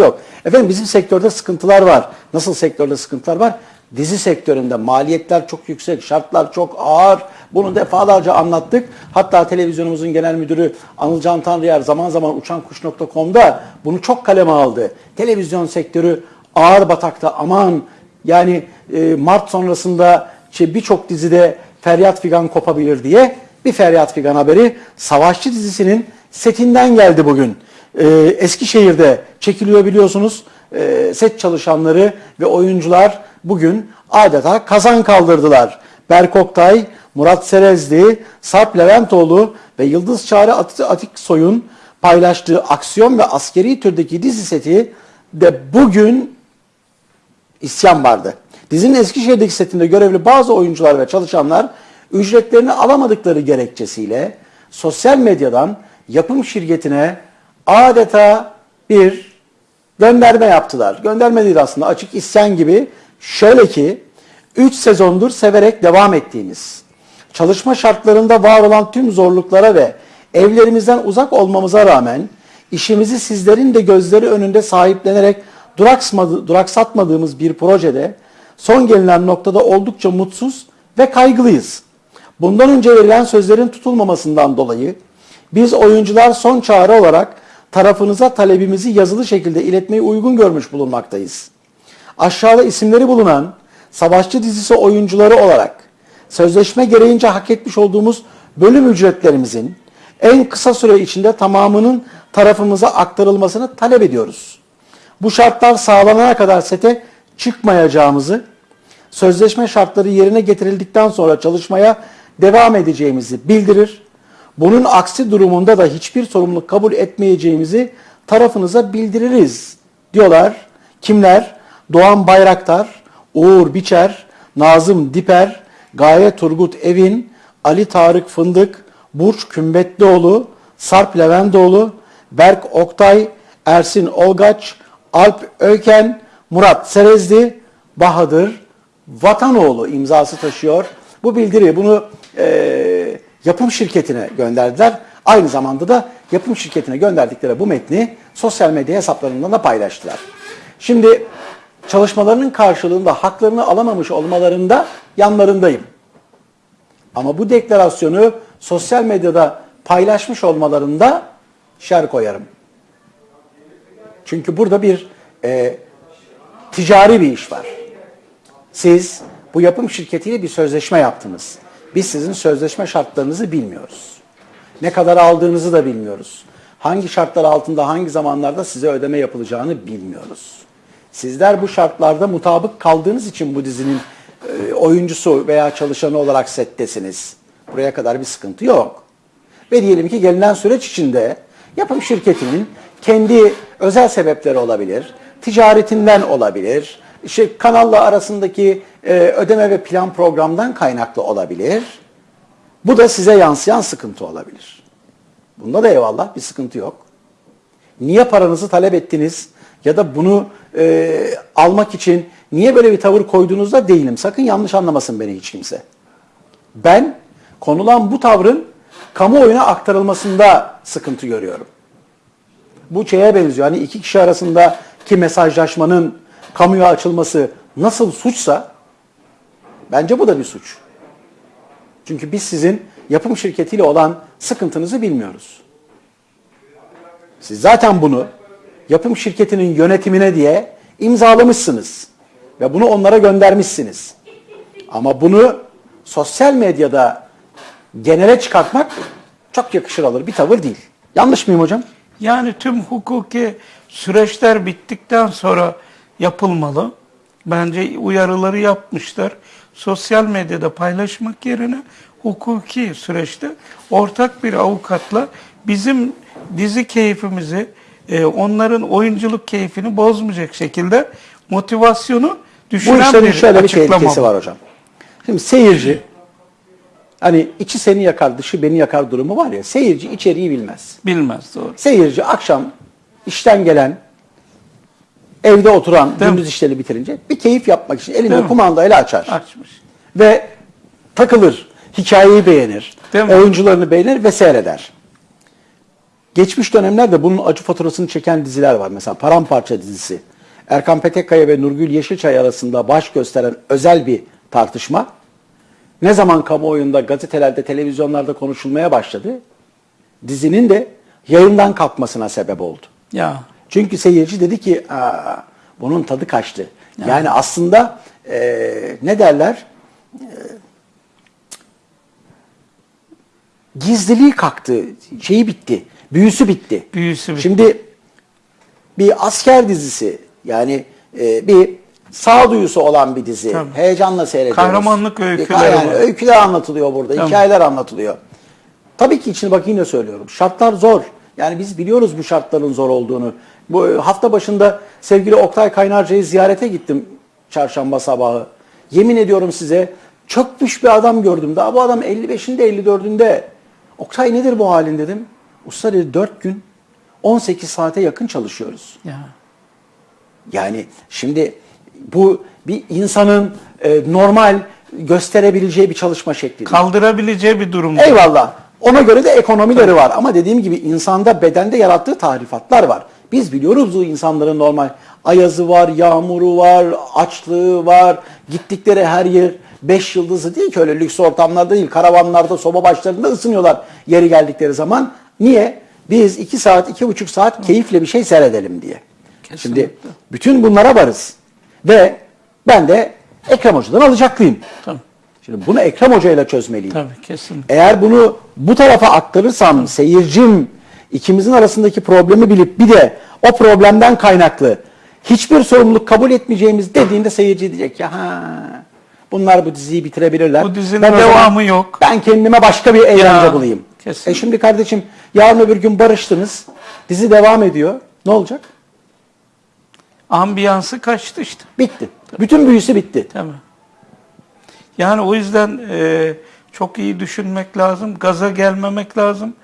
yok. Efendim bizim sektörde sıkıntılar var. Nasıl sektörde sıkıntılar var? Dizi sektöründe maliyetler çok yüksek, şartlar çok ağır. Bunu defalarca anlattık. Hatta televizyonumuzun genel müdürü Anıl Can Tanrıyer zaman zaman uçankuş.com'da bunu çok kaleme aldı. Televizyon sektörü ağır batakta aman yani e, Mart sonrasında şey, birçok dizide feryat figan kopabilir diye bir feryat figan haberi Savaşçı dizisinin setinden geldi bugün. E, Eskişehir'de çekiliyor biliyorsunuz. E, set çalışanları ve oyuncular bugün adeta kazan kaldırdılar. Berk Oktay, Murat Serezli, Sarp Leventoğlu ve Yıldız Çağrı Atiksoy'un paylaştığı aksiyon ve askeri türdeki dizi seti de bugün isyan vardı. Dizinin Eskişehir'deki setinde görevli bazı oyuncular ve çalışanlar ücretlerini alamadıkları gerekçesiyle sosyal medyadan yapım şirketine adeta bir gönderme yaptılar. Gönderme değil aslında açık isyan gibi. Şöyle ki 3 sezondur severek devam ettiğimiz, çalışma şartlarında var olan tüm zorluklara ve evlerimizden uzak olmamıza rağmen işimizi sizlerin de gözleri önünde sahiplenerek duraksatmadığımız bir projede son gelinen noktada oldukça mutsuz ve kaygılıyız. Bundan önce verilen sözlerin tutulmamasından dolayı biz oyuncular son çağrı olarak tarafınıza talebimizi yazılı şekilde iletmeyi uygun görmüş bulunmaktayız. Aşağıda isimleri bulunan Savaşçı dizisi oyuncuları olarak sözleşme gereğince hak etmiş olduğumuz bölüm ücretlerimizin en kısa süre içinde tamamının tarafımıza aktarılmasını talep ediyoruz. Bu şartlar sağlanana kadar sete çıkmayacağımızı, sözleşme şartları yerine getirildikten sonra çalışmaya devam edeceğimizi bildirir. Bunun aksi durumunda da hiçbir sorumluluk kabul etmeyeceğimizi tarafınıza bildiririz diyorlar. Kimler? Doğan Bayraktar, Uğur Biçer, Nazım Diper, Gaye Turgut Evin, Ali Tarık Fındık, Burç Kümbetlioğlu, Sarp Levendoğlu, Berk Oktay, Ersin Olgaç, Alp Öken, Murat Serezli, Bahadır Vatanoğlu imzası taşıyor. Bu bildiri bunu e, yapım şirketine gönderdiler. Aynı zamanda da yapım şirketine gönderdikleri bu metni sosyal medya hesaplarından da paylaştılar. Şimdi çalışmalarının karşılığında haklarını alamamış olmalarında yanlarındayım. Ama bu deklarasyonu sosyal medyada paylaşmış olmalarında şer koyarım. Çünkü burada bir e, ticari bir iş var. Siz bu yapım şirketiyle bir sözleşme yaptınız. Biz sizin sözleşme şartlarınızı bilmiyoruz. Ne kadar aldığınızı da bilmiyoruz. Hangi şartlar altında hangi zamanlarda size ödeme yapılacağını bilmiyoruz. Sizler bu şartlarda mutabık kaldığınız için bu dizinin e, oyuncusu veya çalışanı olarak settesiniz. Buraya kadar bir sıkıntı yok. Ve diyelim ki gelinen süreç içinde yapım şirketinin kendi özel sebepleri olabilir, ticaretinden olabilir, işte kanalla arasındaki e, ödeme ve plan programdan kaynaklı olabilir. Bu da size yansıyan sıkıntı olabilir. Bunda da eyvallah bir sıkıntı yok. Niye paranızı talep ettiniz ya da bunu e, almak için niye böyle bir tavır koyduğunuzda değilim. Sakın yanlış anlamasın beni hiç kimse. Ben konulan bu tavrın kamuoyuna aktarılmasında sıkıntı görüyorum. Bu şeye benziyor. Hani iki kişi arasındaki mesajlaşmanın kamuya açılması nasıl suçsa bence bu da bir suç. Çünkü biz sizin yapım şirketiyle olan sıkıntınızı bilmiyoruz. Siz zaten bunu yapım şirketinin yönetimine diye imzalamışsınız ve bunu onlara göndermişsiniz. Ama bunu sosyal medyada genele çıkartmak çok yakışır alır bir tavır değil. Yanlış mıyım hocam? Yani tüm hukuki süreçler bittikten sonra yapılmalı. Bence uyarıları yapmışlar. Sosyal medyada paylaşmak yerine hukuki süreçte ortak bir avukatla bizim dizi keyfimizi, e, onların oyunculuk keyfini bozmayacak şekilde motivasyonu düşüren Bu işlerin bir şöyle bir tehlikesi var hocam. Şimdi seyirci hani içi seni yakar dışı beni yakar durumu var ya seyirci içeriği bilmez. Bilmez doğru. Seyirci akşam işten gelen evde oturan Değil mi? gündüz işleri bitirince bir keyif yapmak için Değil elinde mi? kumandayla açar. Açmış. Ve takılır. Hikayeyi beğenir. Değil mi? Oyuncularını beğenir ve seyreder. Geçmiş dönemlerde bunun acı faturasını çeken diziler var. Mesela Paramparça dizisi. Erkan Petekkaya ve Nurgül Yeşilçay arasında baş gösteren özel bir tartışma. Ne zaman kamuoyunda, gazetelerde, televizyonlarda konuşulmaya başladı, dizinin de yayından kalkmasına sebep oldu. Ya Çünkü seyirci dedi ki Aa, bunun tadı kaçtı. Yani aslında e, ne derler? E, gizliliği kalktı, şeyi bitti, büyüsü bitti. Büyüsü bitti. Şimdi bir asker dizisi yani e, bir sağduyusu olan bir dizi. Tabii. Heyecanla seyrediyoruz. Kahramanlık öyküleri yani öyküler anlatılıyor burada, Tamam. hikayeler anlatılıyor. Tabii ki içine bak yine söylüyorum. Şartlar zor. Yani biz biliyoruz bu şartların zor olduğunu. Bu e, hafta başında sevgili Oktay Kaynarca'yı ziyarete gittim çarşamba sabahı. Yemin ediyorum size çökmüş bir adam gördüm. Daha bu adam 55'inde 54'ünde. Oktay nedir bu halin dedim. Usta dedi 4 gün 18 saate yakın çalışıyoruz. ya. Yani şimdi bu bir insanın e, normal gösterebileceği bir çalışma şekli. Kaldırabileceği bir durum. değil. Eyvallah. Ona göre de ekonomileri var. Ama dediğim gibi insanda bedende yarattığı tahrifatlar var. Biz biliyoruz bu insanların normal ayazı var, yağmuru var, açlığı var. Gittikleri her yer beş yıldızı değil ki öyle lüks ortamlarda değil. Karavanlarda, soba başlarında ısınıyorlar yeri geldikleri zaman. Niye? Biz iki saat, iki buçuk saat keyifle bir şey seyredelim diye. Şimdi Kesinlikle. bütün bunlara varız. Ve ben de Ekrem Hoca'dan alacaklıyım. Tamam. Şimdi bunu Ekrem Hoca ile çözmeliyim. Tabii kesin. Eğer bunu bu tarafa aktarırsam seyircim ikimizin arasındaki problemi bilip bir de o problemden kaynaklı hiçbir sorumluluk kabul etmeyeceğimiz dediğinde seyirci diyecek ya ha bunlar bu diziyi bitirebilirler. Bu dizinin Ben o zaman- devamı yok. Ben kendime başka bir eğlence Ya, bulayım. kesin. E şimdi kardeşim yarın öbür gün barıştınız. Dizi devam ediyor. Ne olacak? Ambiyansı kaçtı işte. Bitti. Bütün büyüsü bitti. Tabii. Yani o yüzden e, çok iyi düşünmek lazım, gaza gelmemek lazım.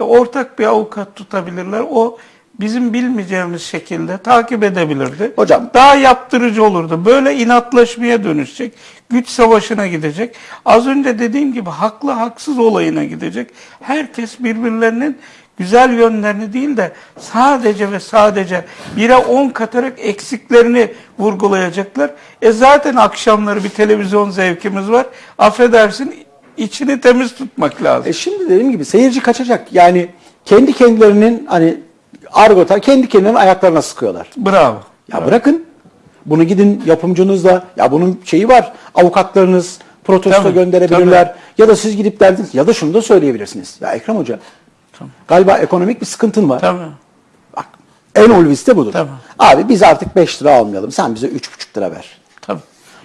E, ortak bir avukat tutabilirler. O bizim bilmeyeceğimiz şekilde takip edebilirdi. Hocam- daha yaptırıcı olurdu. Böyle inatlaşmaya dönüşecek. Güç savaşına gidecek. Az önce dediğim gibi haklı haksız olayına gidecek. Herkes birbirlerinin güzel yönlerini değil de sadece ve sadece bire on katarak eksiklerini vurgulayacaklar. E zaten akşamları bir televizyon zevkimiz var. Affedersin içini temiz tutmak lazım. E şimdi dediğim gibi seyirci kaçacak. Yani kendi kendilerinin hani argota kendi kendilerinin ayaklarına sıkıyorlar. Bravo. Ya bırakın. Bunu gidin yapımcınızla ya bunun şeyi var. Avukatlarınız protesto Tabii, gönderebilirler. Ya da siz gidip derdiniz ya da şunu da söyleyebilirsiniz. Ya Ekrem Hoca Tamam. galiba ekonomik bir sıkıntın var. Tabii. Bak en ulvisi de budur. Tabii. Abi biz artık 5 lira almayalım. Sen bize 3,5 lira ver. Tabii.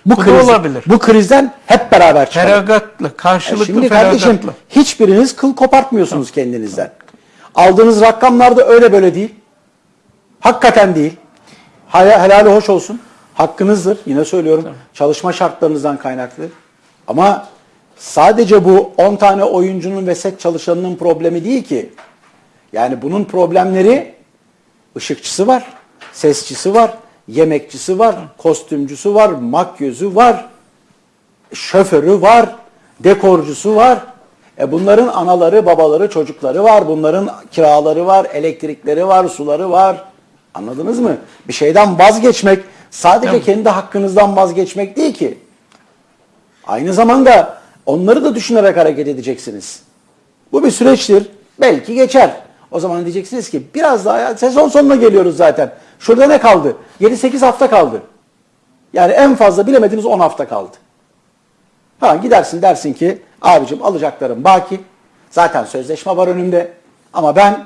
Bu, Bu kriz, olabilir. Bu krizden hep beraber çıkalım. Feragatla, E karşılıklı Şimdi feragatla. kardeşim hiçbiriniz kıl kopartmıyorsunuz kendinizden. Aldığınız rakamlar da öyle böyle değil. Hakikaten değil. Hel- Helali hoş olsun. Hakkınızdır. Yine söylüyorum. Çalışma şartlarınızdan kaynaklı. Ama sadece bu 10 tane oyuncunun ve set çalışanının problemi değil ki. Yani bunun problemleri ışıkçısı var, sesçisi var, yemekçisi var, kostümcüsü var, makyözü var, şoförü var, dekorcusu var. E bunların anaları, babaları, çocukları var. Bunların kiraları var, elektrikleri var, suları var. Anladınız mı? Bir şeyden vazgeçmek sadece kendi hakkınızdan vazgeçmek değil ki. Aynı zamanda onları da düşünerek hareket edeceksiniz. Bu bir süreçtir. Belki geçer. O zaman diyeceksiniz ki biraz daha ya, sezon sonuna geliyoruz zaten. Şurada ne kaldı? 7-8 hafta kaldı. Yani en fazla bilemediniz 10 hafta kaldı. Ha gidersin dersin ki abicim alacaklarım baki. Zaten sözleşme var önümde. Ama ben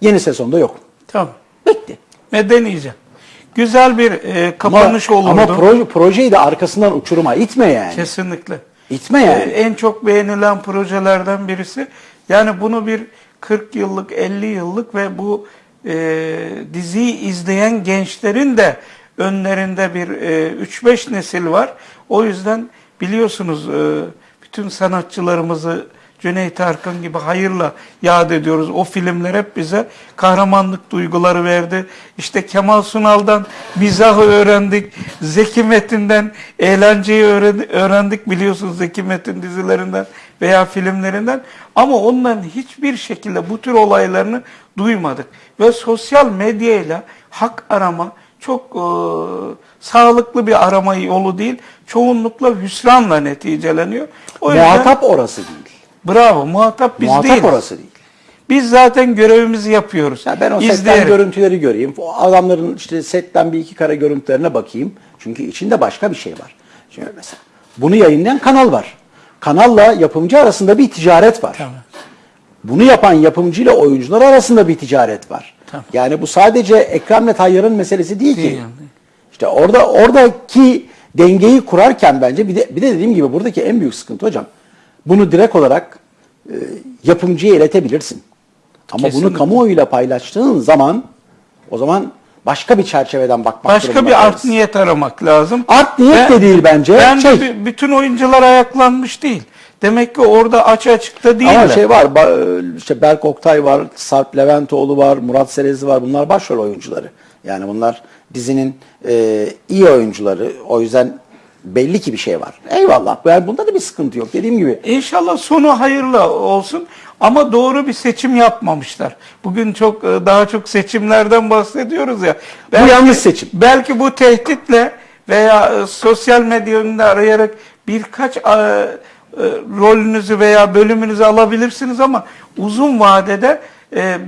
yeni sezonda yokum. Tamam. Bitti. Medenice. Güzel bir e, Ama, kapanış olurdu. ama proje, projeyi de arkasından uçuruma itme yani. Kesinlikle. İtme yani. Ee, en çok beğenilen projelerden birisi. Yani bunu bir 40 yıllık, 50 yıllık ve bu e, diziyi izleyen gençlerin de önlerinde bir e, 3-5 nesil var. O yüzden biliyorsunuz e, bütün sanatçılarımızı Cüneyt Arkın gibi hayırla yad ediyoruz. O filmler hep bize kahramanlık duyguları verdi. İşte Kemal Sunal'dan mizahı öğrendik. Zeki Metin'den eğlenceyi öğren- öğrendik biliyorsunuz Zeki Metin dizilerinden veya filmlerinden ama onların hiçbir şekilde bu tür olaylarını duymadık. Ve sosyal medyayla hak arama çok e, sağlıklı bir arama yolu değil. Çoğunlukla hüsranla neticeleniyor. O yüzden Muhatap orası değil. Bravo muhatap biz Muhatap değiliz. orası değil. Biz zaten görevimizi yapıyoruz. Ya ben o setten İzleyerek. görüntüleri göreyim. O adamların işte setten bir iki kare görüntülerine bakayım. Çünkü içinde başka bir şey var. Şimdi mesela bunu yayınlayan kanal var. Kanalla yapımcı arasında bir ticaret var. Tamam. Bunu yapan yapımcıyla oyuncular arasında bir ticaret var. Tamam. Yani bu sadece Ekrem'le Tayyar'ın meselesi değil, Değil ki. yani. İşte orada oradaki dengeyi kurarken bence bir de bir de dediğim gibi buradaki en büyük sıkıntı hocam. Bunu direkt olarak e, yapımcıya iletebilirsin. Ama bunu Kesinlikle. kamuoyuyla paylaştığın zaman o zaman başka bir çerçeveden bakmak Başka durumunda bir art kalırsın. niyet aramak lazım. Art niyet de değil bence. Bence Şey- bü- bütün oyuncular ayaklanmış değil. Demek ki orada aç açıkta değiller. Ama şey var, işte Berk Oktay var, Sarp Leventoğlu var, Murat Serezli var. Bunlar başrol oyuncuları. Yani bunlar dizinin e, iyi oyuncuları. O yüzden belli ki bir şey var. Eyvallah. Yani bunda da bir sıkıntı yok. Dediğim gibi İnşallah sonu hayırlı olsun ama doğru bir seçim yapmamışlar. Bugün çok e, daha çok seçimlerden bahsediyoruz ya. yanlış seçim. Belki bu tehditle veya e, sosyal medya önünde arayarak birkaç e, rolünüzü veya bölümünüzü alabilirsiniz ama uzun vadede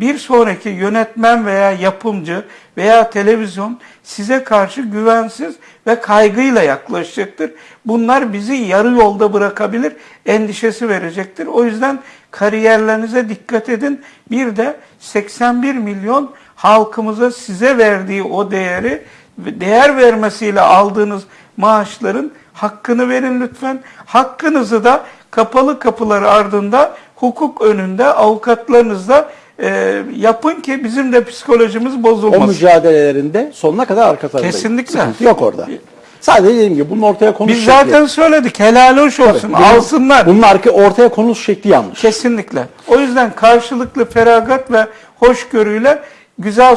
bir sonraki yönetmen veya yapımcı veya televizyon size karşı güvensiz ve kaygıyla yaklaşacaktır. Bunlar bizi yarı yolda bırakabilir, endişesi verecektir. O yüzden kariyerlerinize dikkat edin. Bir de 81 milyon halkımıza size verdiği o değeri değer vermesiyle aldığınız maaşların hakkını verin lütfen. Hakkınızı da kapalı kapılar ardında hukuk önünde avukatlarınızla e, yapın ki bizim de psikolojimiz o bozulmasın. mücadelelerinde sonuna kadar arka tarafındayım. Kesinlikle. Sıkıntı yok orada. Sadece dediğim gibi bunun ortaya konuş Biz şekli. zaten söyledik helal hoş olsun Bunun- alsınlar. Bunun arka, ortaya konuş şekli yanlış. Kesinlikle. O yüzden karşılıklı feragat ve hoşgörüyle güzel